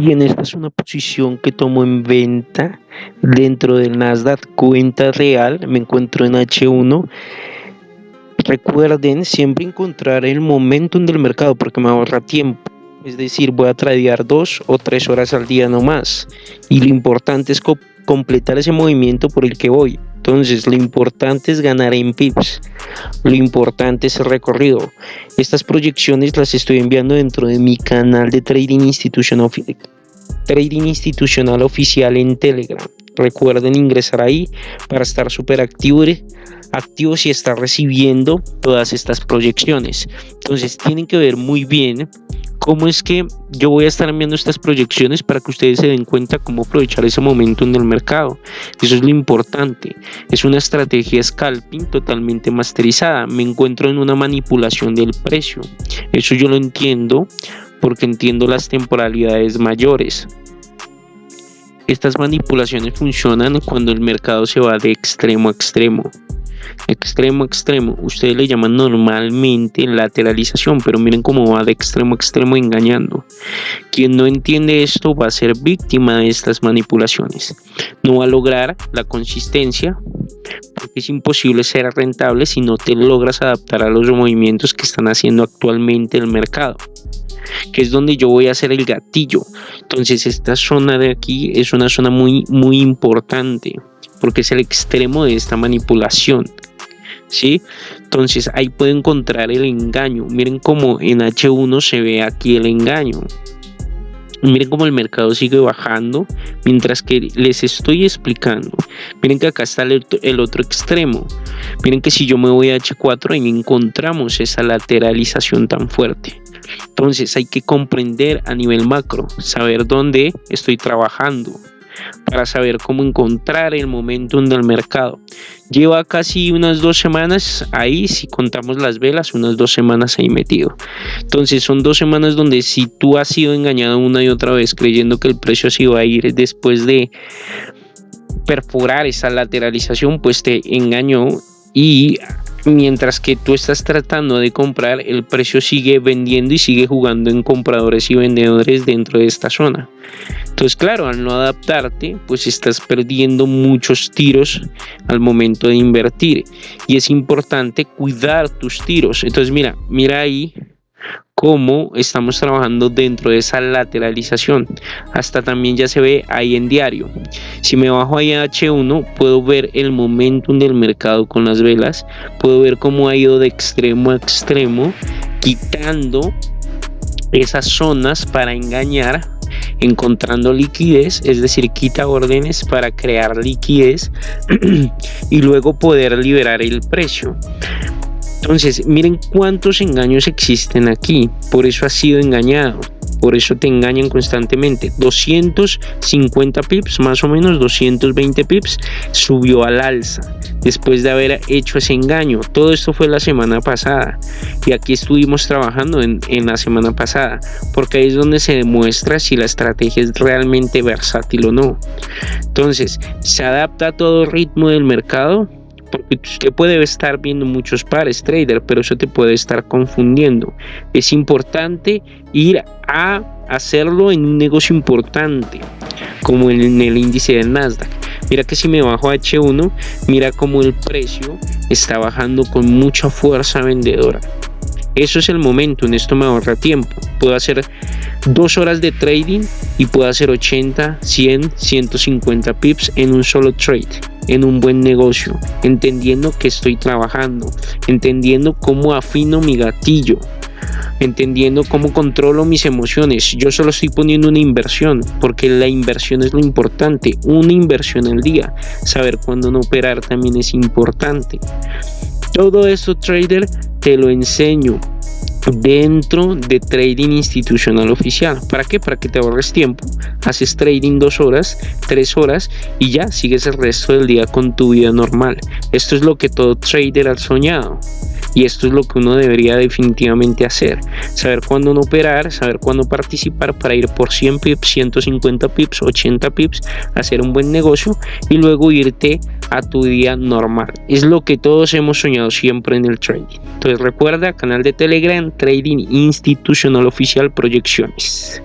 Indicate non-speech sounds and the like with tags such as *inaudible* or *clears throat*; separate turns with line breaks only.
Bien, esta es una posición que tomo en venta dentro del Nasdaq cuenta real. Me encuentro en H1. Recuerden siempre encontrar el momentum del mercado porque me ahorra tiempo. Es decir, voy a tradear dos o tres horas al día no más. Y lo importante es completar ese movimiento por el que voy. Entonces, lo importante es ganar en pips. Lo importante es el recorrido. Estas proyecciones las estoy enviando dentro de mi canal de Trading Institutional, trading institucional oficial en Telegram. Recuerden ingresar ahí para estar súper activos, activos y estar recibiendo todas estas proyecciones. Entonces, tienen que ver muy bien cómo es que yo voy a estar enviando estas proyecciones para que ustedes se den cuenta cómo aprovechar ese momento en el mercado. Eso es lo importante. Es una estrategia scalping totalmente masterizada. Me encuentro en una manipulación del precio. Eso yo lo entiendo porque entiendo las temporalidades mayores. Estas manipulaciones funcionan cuando el mercado se va de extremo a extremo extremo a extremo. Ustedes le llaman normalmente lateralización, pero miren cómo va de extremo a extremo engañando. Quien no entiende esto va a ser víctima de estas manipulaciones. No va a lograr la consistencia porque es imposible ser rentable si no te logras adaptar a los movimientos que están haciendo actualmente el mercado que es donde yo voy a hacer el gatillo entonces esta zona de aquí es una zona muy muy importante porque es el extremo de esta manipulación ¿sí? Entonces ahí puedo encontrar el engaño. Miren cómo en H1 se ve aquí el engaño. Miren cómo el mercado sigue bajando mientras que les estoy explicando. Miren que acá está el, el, otro extremo. Miren que si yo me voy a H4 ahí encontramos esa lateralización tan fuerte. Entonces hay que comprender a nivel macro, saber dónde estoy trabajando para saber cómo encontrar el momentum del mercado. Lleva casi unas dos semanas ahí, si contamos las velas, unas dos semanas ahí metido. Entonces son dos semanas donde si tú has sido engañado una y otra vez creyendo que el precio se iba a ir después de perforar esa lateralización, pues te engañó y mientras que tú estás tratando de comprar, el precio sigue vendiendo y sigue jugando en compradores y vendedores dentro de esta zona. Entonces, claro, al no adaptarte, pues estás perdiendo muchos tiros al momento de invertir. Y es importante cuidar tus tiros. Entonces, mira, mira ahí cómo estamos trabajando dentro de esa lateralización. Hasta también ya se ve ahí en diario. Si me bajo ahí a H1, puedo ver el momentum del mercado con las velas. Puedo ver cómo ha ido de extremo a extremo, quitando esas zonas para engañar encontrando liquidez, es decir, quita órdenes para crear liquidez *clears throat* y luego poder liberar el precio. Entonces, miren cuántos engaños existen aquí. Por eso ha sido engañado. Por eso te engañan constantemente. 250 pips, más o menos 220 pips, subió al alza después de haber hecho ese engaño. Todo esto fue la semana pasada. Y aquí estuvimos trabajando en, en la semana pasada. Porque ahí es donde se demuestra si la estrategia es realmente versátil o no. Entonces, se adapta a todo ritmo del mercado porque usted puede estar viendo muchos pares trader, pero eso te puede estar confundiendo. Es importante ir a hacerlo en un negocio importante, como en el índice del Nasdaq. Mira que si me bajo a H1, mira como el precio está bajando con mucha fuerza vendedora. Eso es el momento, en esto me ahorra tiempo. Puedo hacer dos horas de trading y puedo hacer 80, 100, 150 pips en un solo trade en un buen negocio, entendiendo que estoy trabajando, entendiendo cómo afino mi gatillo, entendiendo cómo controlo mis emociones. Yo solo estoy poniendo una inversión, porque la inversión es lo importante, una inversión al día. Saber cuándo no operar también es importante. Todo esto, trader, te lo enseño dentro de trading institucional oficial. ¿Para qué? Para que te ahorres tiempo. Haces trading dos horas, tres horas y ya sigues el resto del día con tu vida normal. Esto es lo que todo trader ha soñado. Y esto es lo que uno debería definitivamente hacer. Saber cuándo no operar, saber cuándo participar para ir por 100 pips, 150 pips, 80 pips, hacer un buen negocio y luego irte a tu día normal. Es lo que todos hemos soñado siempre en el trading. Entonces recuerda, canal de Telegram, Trading Institucional Oficial Proyecciones.